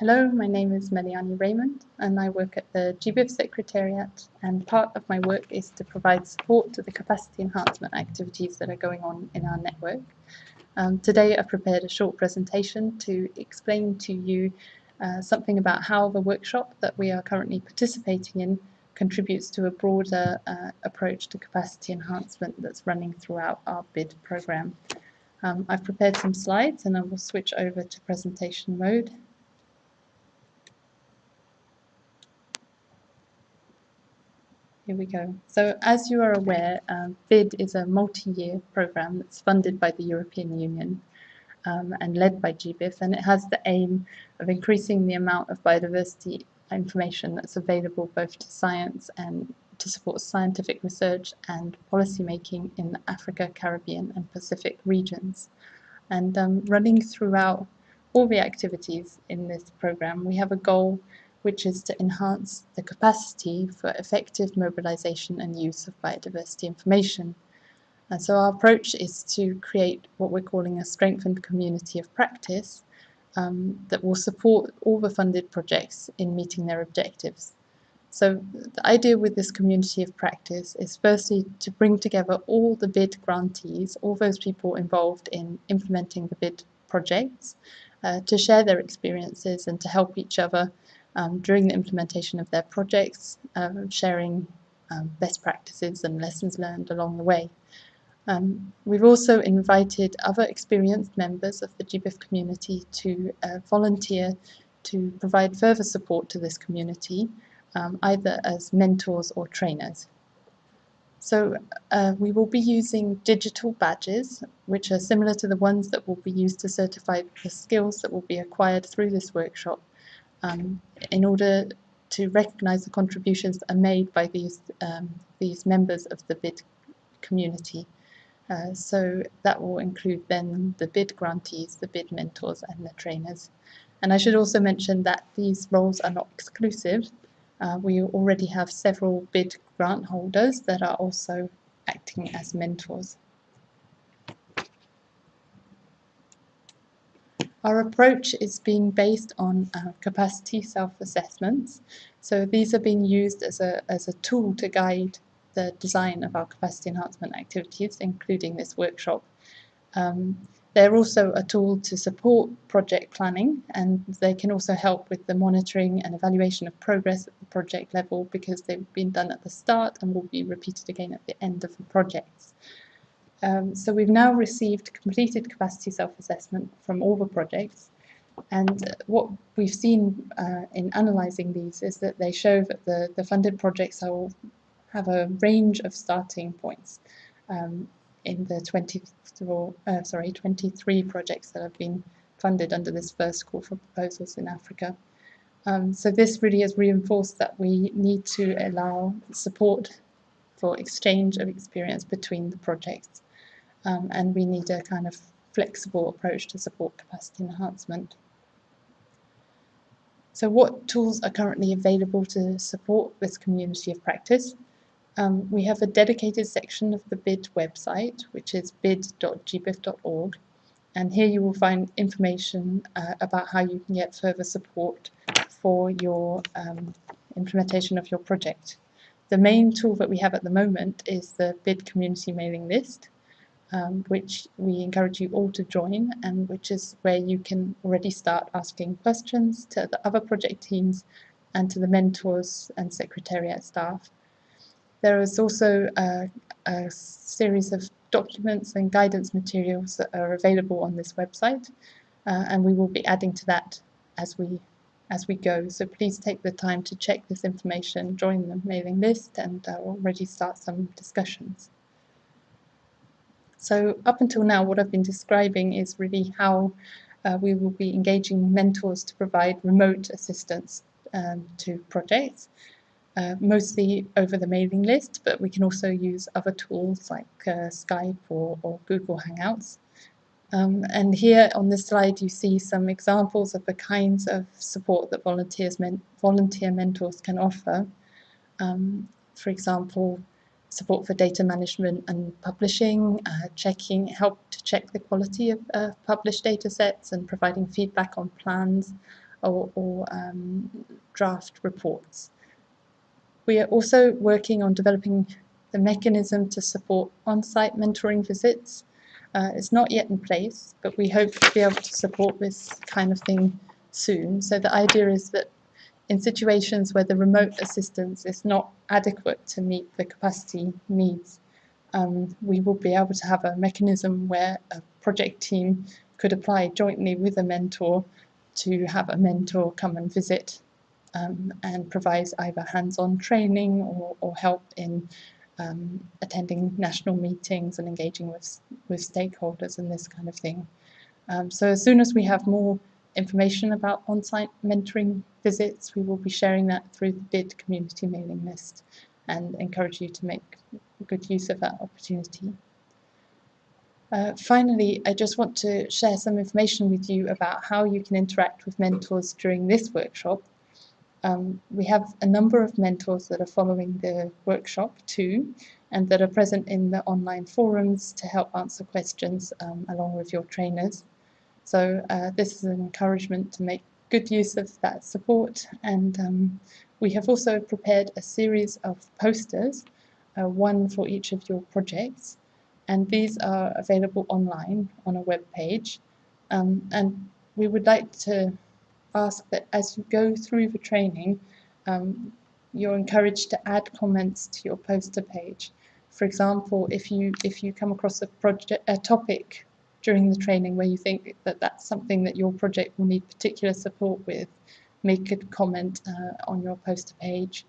Hello, my name is Mélianie Raymond and I work at the GBIF Secretariat and part of my work is to provide support to the capacity enhancement activities that are going on in our network. Um, today I've prepared a short presentation to explain to you uh, something about how the workshop that we are currently participating in contributes to a broader uh, approach to capacity enhancement that's running throughout our BID program. Um, I've prepared some slides and I will switch over to presentation mode. Here we go. So as you are aware, um, BID is a multi-year program that's funded by the European Union um, and led by GBIF, and it has the aim of increasing the amount of biodiversity information that's available both to science and to support scientific research and policy making in the Africa, Caribbean and Pacific regions. And um, running throughout all the activities in this program, we have a goal which is to enhance the capacity for effective mobilization and use of biodiversity information. And so our approach is to create what we're calling a strengthened community of practice um, that will support all the funded projects in meeting their objectives. So the idea with this community of practice is firstly to bring together all the BID grantees, all those people involved in implementing the BID projects, uh, to share their experiences and to help each other um, during the implementation of their projects, um, sharing um, best practices and lessons learned along the way. Um, we've also invited other experienced members of the GBIF community to uh, volunteer to provide further support to this community, um, either as mentors or trainers. So uh, we will be using digital badges, which are similar to the ones that will be used to certify the skills that will be acquired through this workshop um, in order to recognise the contributions that are made by these, um, these members of the BID community. Uh, so that will include then the BID grantees, the BID mentors and the trainers. And I should also mention that these roles are not exclusive. Uh, we already have several BID grant holders that are also acting as mentors. Our approach is being based on uh, capacity self-assessments. So these are being used as a, as a tool to guide the design of our capacity enhancement activities, including this workshop. Um, they're also a tool to support project planning and they can also help with the monitoring and evaluation of progress at the project level because they've been done at the start and will be repeated again at the end of the projects. Um, so we've now received completed capacity self-assessment from all the projects and what we've seen uh, in analysing these is that they show that the, the funded projects are, have a range of starting points um, in the 24, uh, sorry, 23 projects that have been funded under this first call for proposals in Africa. Um, so this really has reinforced that we need to allow support for exchange of experience between the projects um, and we need a kind of flexible approach to support capacity enhancement. So what tools are currently available to support this community of practice? Um, we have a dedicated section of the BID website, which is bid.gbif.org, and here you will find information uh, about how you can get further support for your um, implementation of your project. The main tool that we have at the moment is the BID community mailing list, um, which we encourage you all to join and which is where you can already start asking questions to the other project teams and to the mentors and secretariat staff. There is also a, a series of documents and guidance materials that are available on this website uh, and we will be adding to that as we as we go. So please take the time to check this information, join the mailing list and uh, already start some discussions. So up until now, what I've been describing is really how uh, we will be engaging mentors to provide remote assistance um, to projects, uh, mostly over the mailing list, but we can also use other tools like uh, Skype or, or, Google Hangouts. Um, and here on this slide you see some examples of the kinds of support that volunteers men volunteer mentors can offer. Um, for example, support for data management and publishing, uh, checking, help to check the quality of uh, published data sets and providing feedback on plans, or, or um, draft reports. We are also working on developing the mechanism to support on-site mentoring visits. Uh, it's not yet in place, but we hope to be able to support this kind of thing soon. So the idea is that in situations where the remote assistance is not adequate to meet the capacity needs, um, we will be able to have a mechanism where a project team could apply jointly with a mentor to have a mentor come and visit um, and provide either hands-on training or, or, help in um, attending national meetings and engaging with, with stakeholders and this kind of thing. Um, so as soon as we have more information about on-site mentoring visits, we will be sharing that through the BID community mailing list and encourage you to make good use of that opportunity. Uh, finally, I just want to share some information with you about how you can interact with mentors during this workshop. Um, we have a number of mentors that are following the workshop too, and that are present in the online forums to help answer questions um, along with your trainers. So uh, this is an encouragement to make good use of that support. And um, we have also prepared a series of posters, uh, one for each of your projects. And these are available online on a web page. Um, and we would like to ask that as you go through the training um, you're encouraged to add comments to your poster page. For example, if you if you come across a project a topic during the training where you think that that's something that your project will need particular support with, make a comment uh, on your poster page.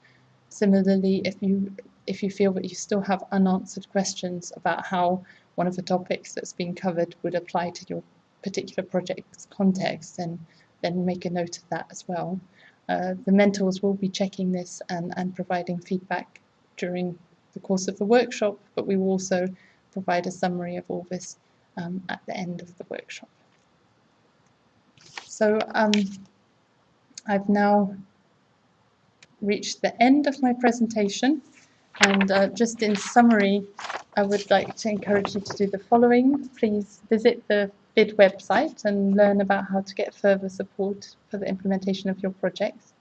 Similarly, if you if you feel that you still have unanswered questions about how one of the topics that's been covered would apply to your particular project's context, then then make a note of that as well. Uh, the mentors will be checking this and, and providing feedback during the course of the workshop, but we will also provide a summary of all this um, at the end of the workshop. So um, I've now reached the end of my presentation and uh, just in summary I would like to encourage you to do the following. Please visit the BID website and learn about how to get further support for the implementation of your projects.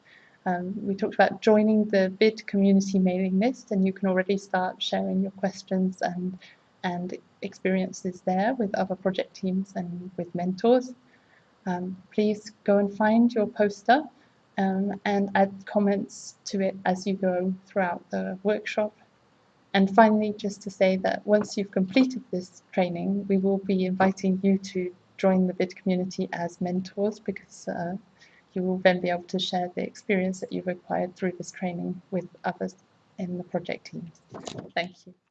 Um, we talked about joining the BID community mailing list and you can already start sharing your questions and and experiences there with other project teams and with mentors. Um, please go and find your poster um, and add comments to it as you go throughout the workshop. And finally, just to say that once you've completed this training, we will be inviting you to join the BID community as mentors because uh, you will then be able to share the experience that you've acquired through this training with others in the project teams. Thank you.